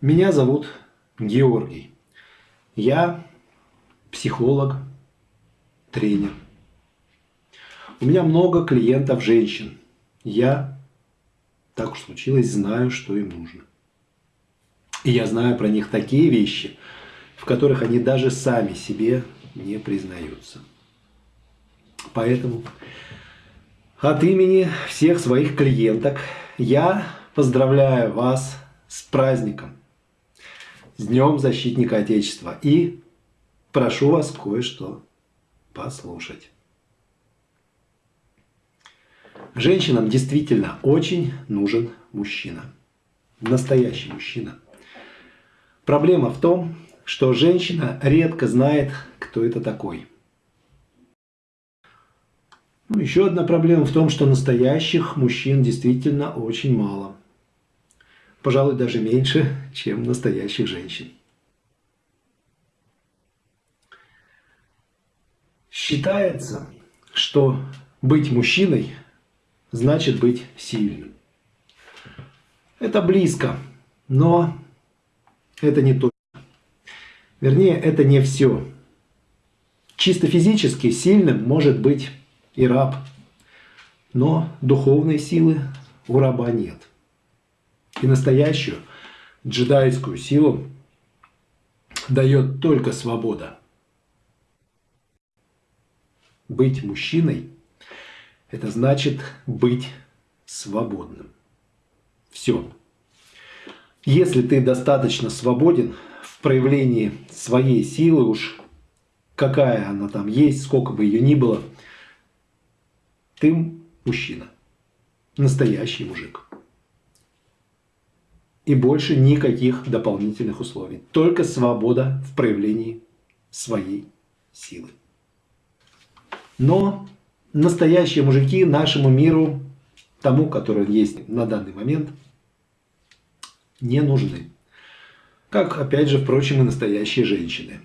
Меня зовут Георгий. Я психолог, тренер. У меня много клиентов женщин. Я, так уж случилось, знаю, что им нужно. И я знаю про них такие вещи, в которых они даже сами себе не признаются. Поэтому от имени всех своих клиенток я поздравляю вас с праздником, с Днем Защитника Отечества и прошу вас кое-что послушать. Женщинам действительно очень нужен мужчина. Настоящий мужчина. Проблема в том, что женщина редко знает, кто это такой. Ну, еще одна проблема в том, что настоящих мужчин действительно очень мало. Пожалуй, даже меньше, чем настоящих женщин. Считается, что быть мужчиной значит быть сильным. Это близко, но это не точно. Вернее, это не все. Чисто физически сильным может быть и раб, но духовной силы у раба нет. И настоящую джедайскую силу дает только свобода. Быть мужчиной – это значит быть свободным. Все. Если ты достаточно свободен в проявлении своей силы, уж какая она там есть, сколько бы ее ни было, ты мужчина. Настоящий мужик. И больше никаких дополнительных условий. Только свобода в проявлении своей силы. Но настоящие мужики нашему миру, тому, который есть на данный момент, не нужны. Как, опять же, впрочем, и настоящие женщины.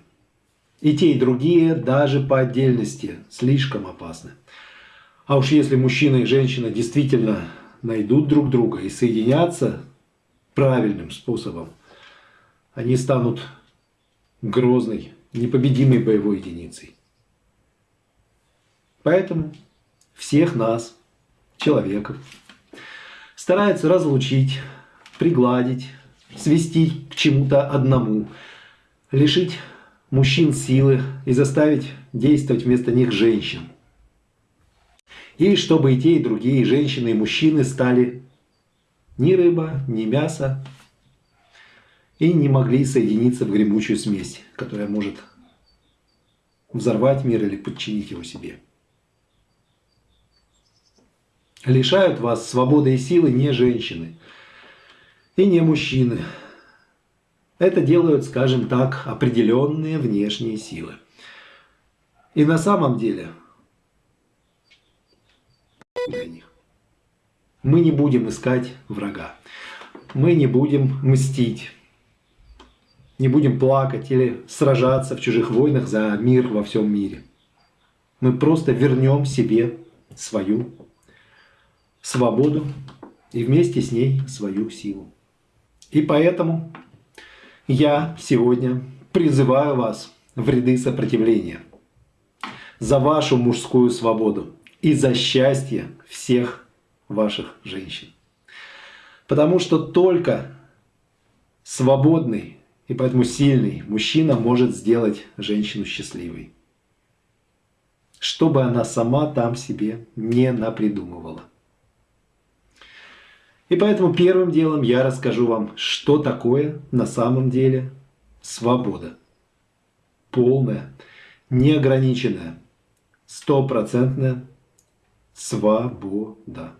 И те, и другие, даже по отдельности, слишком опасны. А уж если мужчина и женщина действительно найдут друг друга и соединятся правильным способом, они станут грозной, непобедимой боевой единицей. Поэтому всех нас, человеков, стараются разлучить, пригладить, свести к чему-то одному, лишить мужчин силы и заставить действовать вместо них женщин. И чтобы и те, и другие, и женщины, и мужчины стали ни рыба, ни мясо, и не могли соединиться в гремучую смесь, которая может взорвать мир или подчинить его себе. Лишают вас свободы и силы не женщины и не мужчины. Это делают, скажем так, определенные внешние силы. И на самом деле для них. Мы не будем искать врага. Мы не будем мстить. Не будем плакать или сражаться в чужих войнах за мир во всем мире. Мы просто вернем себе свою свободу и вместе с ней свою силу. И поэтому я сегодня призываю вас в ряды сопротивления за вашу мужскую свободу и за счастье всех ваших женщин. Потому что только свободный и поэтому сильный мужчина может сделать женщину счастливой. Чтобы она сама там себе не напридумывала. И поэтому первым делом я расскажу вам, что такое на самом деле свобода. Полная, неограниченная, стопроцентная свобода.